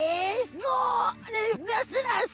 えー、も、ね、なすなす。